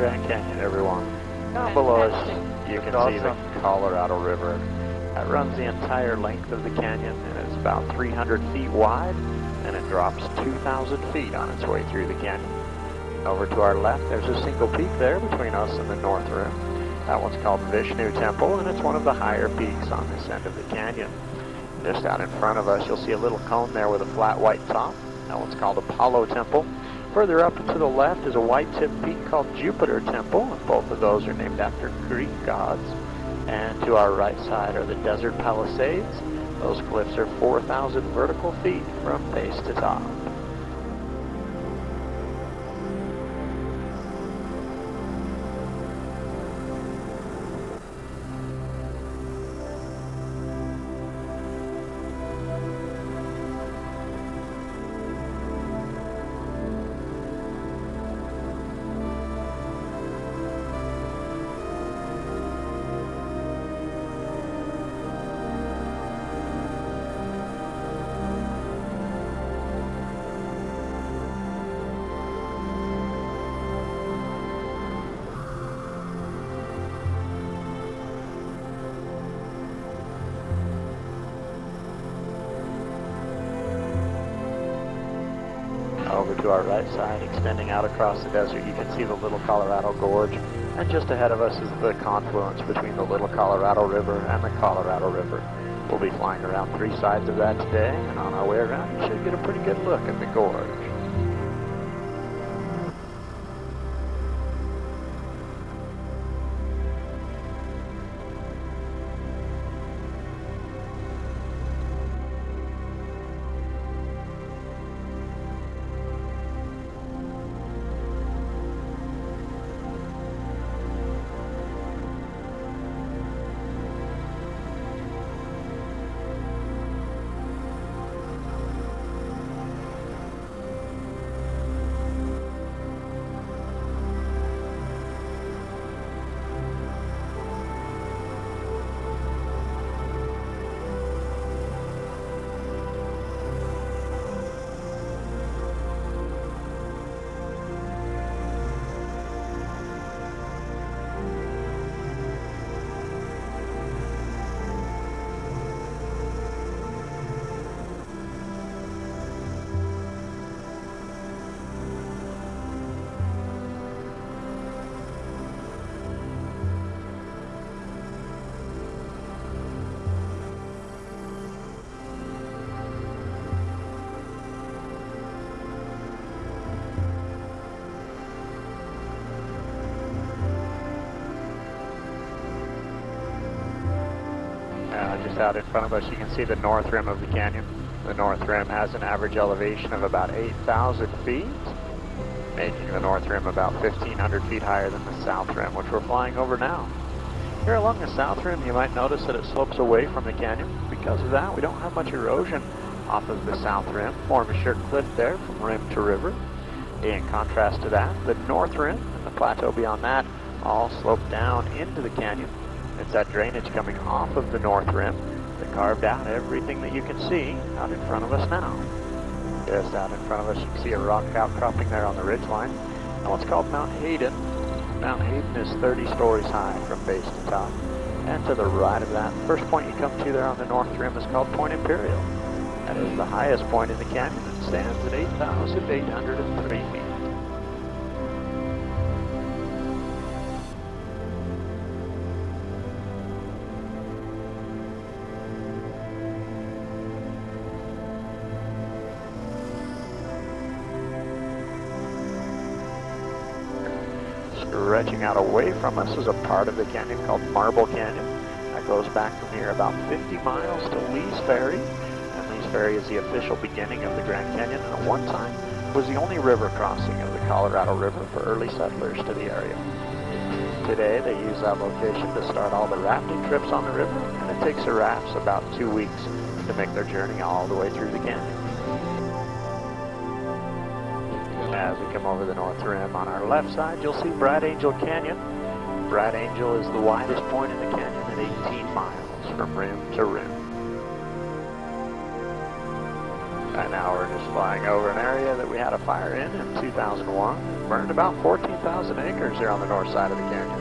Grand Canyon, everyone. Down below us, you can see the Colorado River. That runs the entire length of the canyon, and it's about 300 feet wide, and it drops 2,000 feet on its way through the canyon. Over to our left, there's a single peak there between us and the North Rim. That one's called Vishnu Temple, and it's one of the higher peaks on this end of the canyon. Just out in front of us, you'll see a little cone there with a flat white top. That one's called Apollo Temple. Further up to the left is a white-tipped peak called Jupiter Temple, and both of those are named after Greek gods. And to our right side are the Desert Palisades. Those cliffs are 4,000 vertical feet from base to top. Over to our right side, extending out across the desert, you can see the Little Colorado Gorge. And just ahead of us is the confluence between the Little Colorado River and the Colorado River. We'll be flying around three sides of that today, and on our way around, you should get a pretty good look at the gorge. Out in front of us, you can see the north rim of the canyon. The north rim has an average elevation of about 8,000 feet, making the north rim about 1,500 feet higher than the south rim, which we're flying over now. Here along the south rim, you might notice that it slopes away from the canyon. Because of that, we don't have much erosion off of the south rim, more of a sheer cliff there from rim to river. In contrast to that, the north rim and the plateau beyond that all slope down into the canyon. It's that drainage coming off of the north rim that carved out everything that you can see out in front of us now. Just out in front of us, you can see a rock outcropping there on the ridge line. And what's called Mount Hayden. Mount Hayden is 30 stories high from base to top. And to the right of that, the first point you come to there on the north rim is called Point Imperial. That is the highest point in the canyon and stands at 8,803 feet. Stretching out away from us is a part of the canyon called Marble Canyon. That goes back from here about 50 miles to Lee's Ferry. And Lee's Ferry is the official beginning of the Grand Canyon and at one time was the only river crossing of the Colorado River for early settlers to the area. Today they use that location to start all the rafting trips on the river and it takes the rafts about two weeks to make their journey all the way through the canyon. As we come over the north rim on our left side, you'll see Bright Angel Canyon. Bright Angel is the widest point in the canyon at 18 miles from rim to rim. And now we're just flying over an area that we had a fire in in 2001. Burned about 14,000 acres here on the north side of the canyon.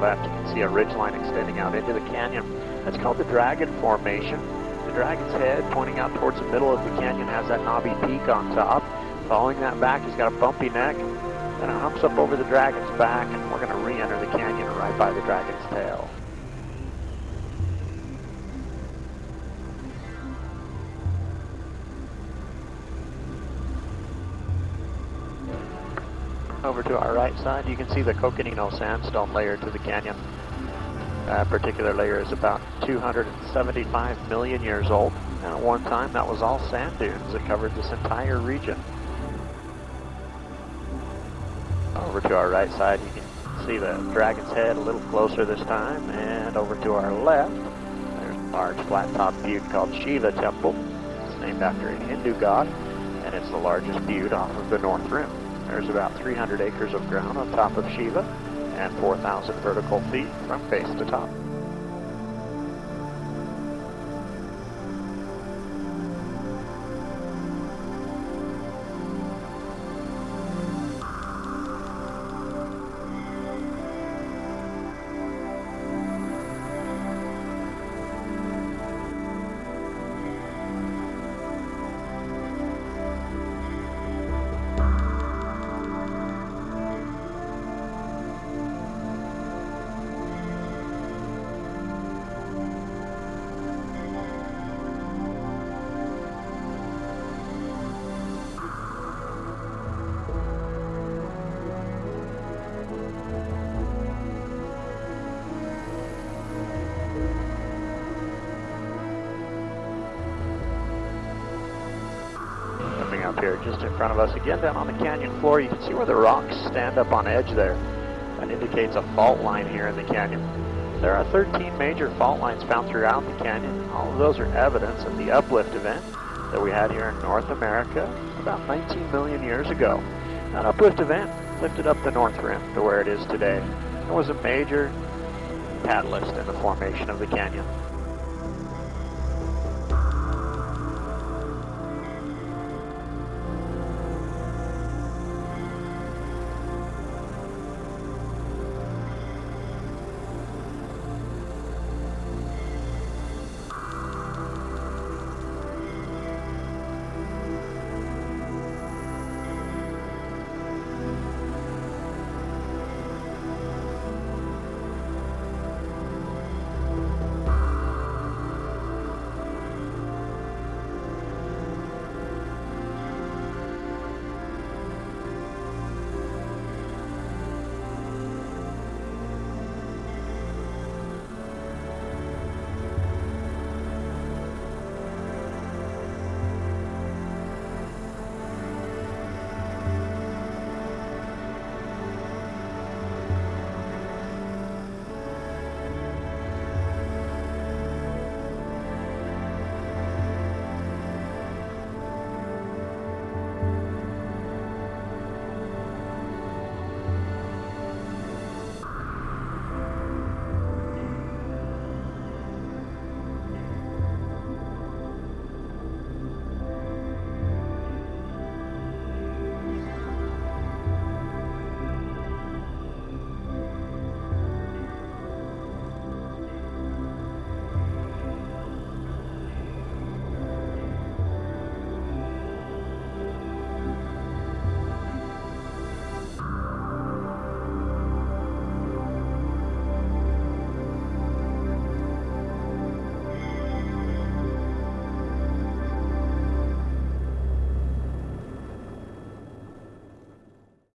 Left, you can see a ridge line extending out into the canyon. That's called the Dragon Formation. The dragon's head pointing out towards the middle of the canyon has that knobby peak on top. Following that back, he's got a bumpy neck. Then it humps up over the dragon's back, and we're going to re-enter the canyon right by the dragon's tail. Over to our right side, you can see the Coconino sandstone layer to the canyon. That particular layer is about 275 million years old, and at one time that was all sand dunes that covered this entire region. Over to our right side, you can see the dragon's head a little closer this time, and over to our left, there's a large flat-top butte called Shiva Temple. It's named after a Hindu god, and it's the largest butte off of the North Rim. There's about 300 acres of ground on top of Shiva and 4,000 vertical feet from base to top. Here just in front of us again down on the canyon floor, you can see where the rocks stand up on edge there. That indicates a fault line here in the canyon. There are 13 major fault lines found throughout the canyon. All of those are evidence of the uplift event that we had here in North America about 19 million years ago. That uplift event lifted up the North Rim to where it is today. It was a major catalyst in the formation of the canyon.